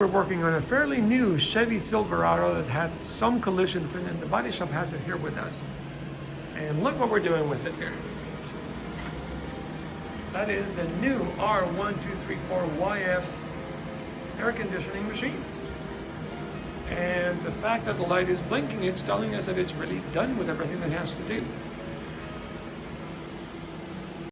We're working on a fairly new Chevy Silverado that had some collision. in and The body shop has it here with us. And look what we're doing with it here. That is the new R1234YF air conditioning machine. And the fact that the light is blinking, it's telling us that it's really done with everything that it has to do.